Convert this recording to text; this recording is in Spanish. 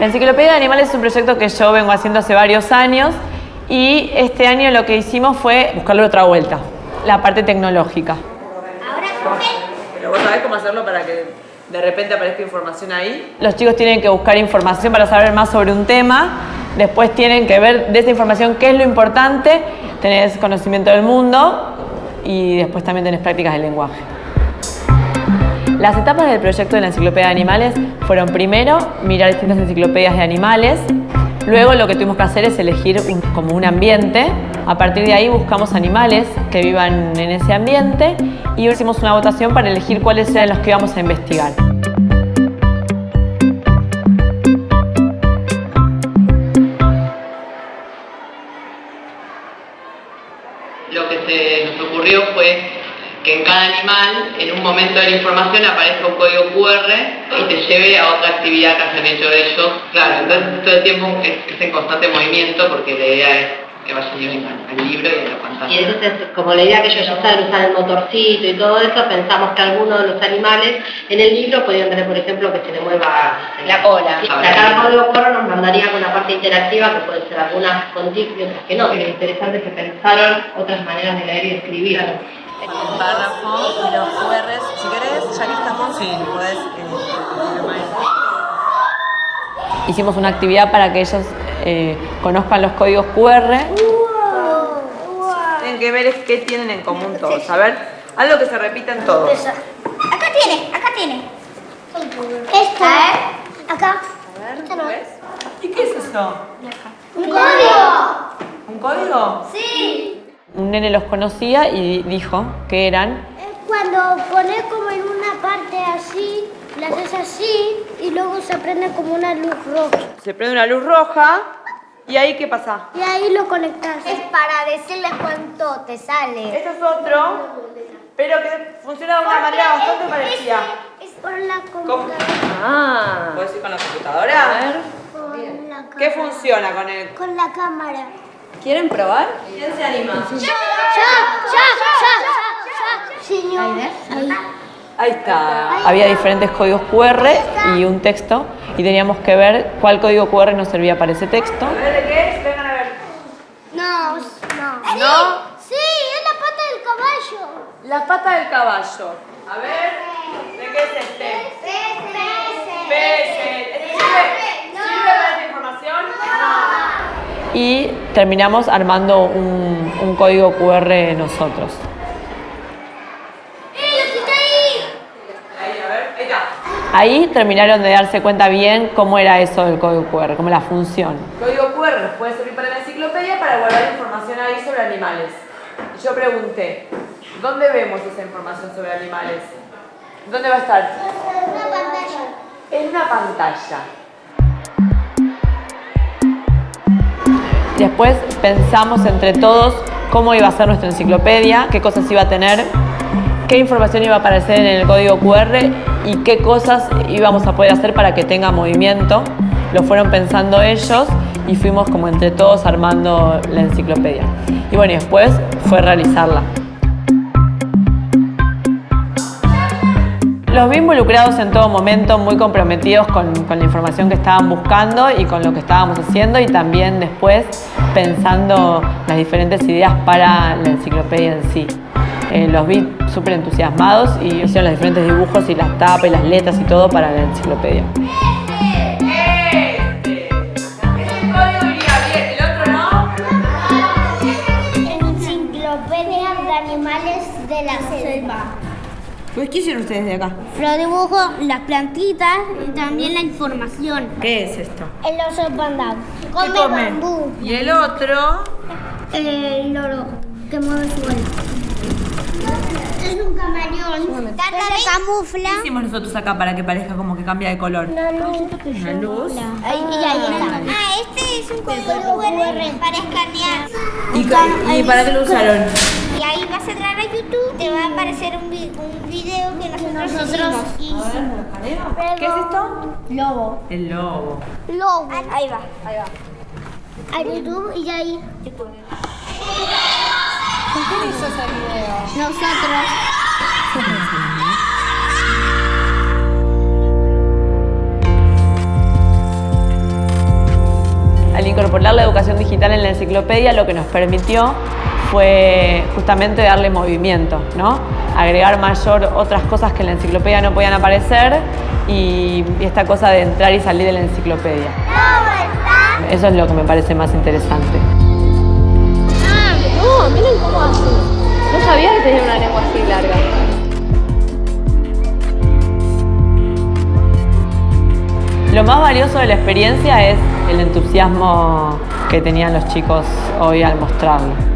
La Enciclopedia de Animales es un proyecto que yo vengo haciendo hace varios años y este año lo que hicimos fue buscarle otra vuelta, la parte tecnológica. Pero vos sabés cómo hacerlo para que de repente aparezca información ahí. Los chicos tienen que buscar información para saber más sobre un tema, después tienen que ver de esa información qué es lo importante, tenés conocimiento del mundo y después también tenés prácticas del lenguaje. Las etapas del proyecto de la enciclopedia de animales fueron primero mirar distintas enciclopedias de animales, luego lo que tuvimos que hacer es elegir un- como un ambiente, a partir de ahí buscamos animales que vivan en ese ambiente y hicimos una votación para elegir cuáles eran los que íbamos a investigar. Lo que se nos ocurrió fue que en cada animal, en un momento de la información, aparezca un código QR y te lleve a otra actividad que hayan hecho ellos. Claro, entonces todo el tiempo es, es en constante movimiento porque la idea es que vayan al, al libro y a la pantalla. Y entonces, como la idea que ellos ya saben usar el motorcito y todo eso, pensamos que algunos de los animales en el libro podrían tener, por ejemplo, que se le mueva la cola. La cada código QR nos mandaría con una parte interactiva que puede ser algunas con y otras que no. Pero lo interesante es que pensaron otras maneras de leer y escribir. Un párrafo y los QRs, si querés, ya que estamos, sí, podés... Hicimos una actividad para que ellos eh, conozcan los códigos QR Tienen que ver es qué tienen en común todos. A ver, algo que se repita en todos. Acá tiene, acá tiene. Esto. Acá. Esto no. ¿Y qué es eso? Un código. ¿Un código? Sí. Un nene los conocía y dijo que eran Es cuando pones como en una parte así, la haces así y luego se prende como una luz roja. Se prende una luz roja y ahí ¿qué pasa? Y ahí lo conectas. Es para decirles cuánto te sale. Este es otro, pero que funciona de una manera bastante parecida. Es por la ¿Cómo? computadora. Ah. ¿Puedes ir con la computadora? Con la cámara. ¿Qué funciona con el...? Con la cámara. ¿Quieren probar? ¿Quién se anima? ¡Ya! ¡Ya! ¡Ya! ¡Ya! Señor. Ahí. Ahí está. Había diferentes códigos QR y un texto y teníamos que ver cuál código QR nos servía para ese texto. A ver de qué es, vengan a ver. No, no. ¿No? Sí, es la pata del caballo. La pata del caballo. A ver, ¿de qué es este? Pese. ¿Este ¿Sirve, ¿Sirve para esta información? Y terminamos armando un, un código QR nosotros. ¡Eh, ahí! Ahí, a ver, ahí está. Ahí terminaron de darse cuenta bien cómo era eso del código QR, cómo la función. Código QR nos puede servir para la enciclopedia para guardar información ahí sobre animales. Yo pregunté, ¿dónde vemos esa información sobre animales? ¿Dónde va a estar? Una pantalla. En una pantalla. Después pensamos entre todos cómo iba a ser nuestra enciclopedia, qué cosas iba a tener, qué información iba a aparecer en el código QR y qué cosas íbamos a poder hacer para que tenga movimiento. Lo fueron pensando ellos y fuimos como entre todos armando la enciclopedia. Y bueno, y después fue realizarla. Los vi involucrados en todo momento, muy comprometidos con, la información que estaban buscando y con lo que estábamos haciendo y también después pensando las diferentes ideas para la enciclopedia en sí. Eh, los vi súper entusiasmados y hicieron los diferentes dibujos y las tapas y las letras y todo para la enciclopedia. ¿Qué hicieron ustedes de acá? Los dibujos, las plantitas y también la información. ¿Qué es esto? El oso panda. Come, come? bambú. Y el otro... El loro que mueve su vuelo. Es un camaleón. Se camufla. ¿Qué hicimos nosotros acá para que parezca como que cambia de color? Una luz. Una luz. Ahí, y ahí está. Ah, este es un código QR para escanear. ¿Y, ca- y para qué lo usaron? Y ahí vas a entrar a Va a aparecer un, vi- un video que nosotros, hicimos. ¿Qué es esto? Lobo. El lobo. Lobo. Ahí va, ahí va. A YouTube y ahí. ¿Quién hizo ese video? Nosotros. Al incorporar la educación digital en la enciclopedia, lo que nos permitió fue justamente darle movimiento, ¿no? Agregar mayor otras cosas que en la enciclopedia no podían aparecer y, y esta cosa de entrar y salir de la enciclopedia. Eso es lo que me parece más interesante. Ah, no, miren cómo hace. No sabía que tenía una lengua así larga. Lo más valioso de la experiencia es el entusiasmo que tenían los chicos hoy al mostrarlo.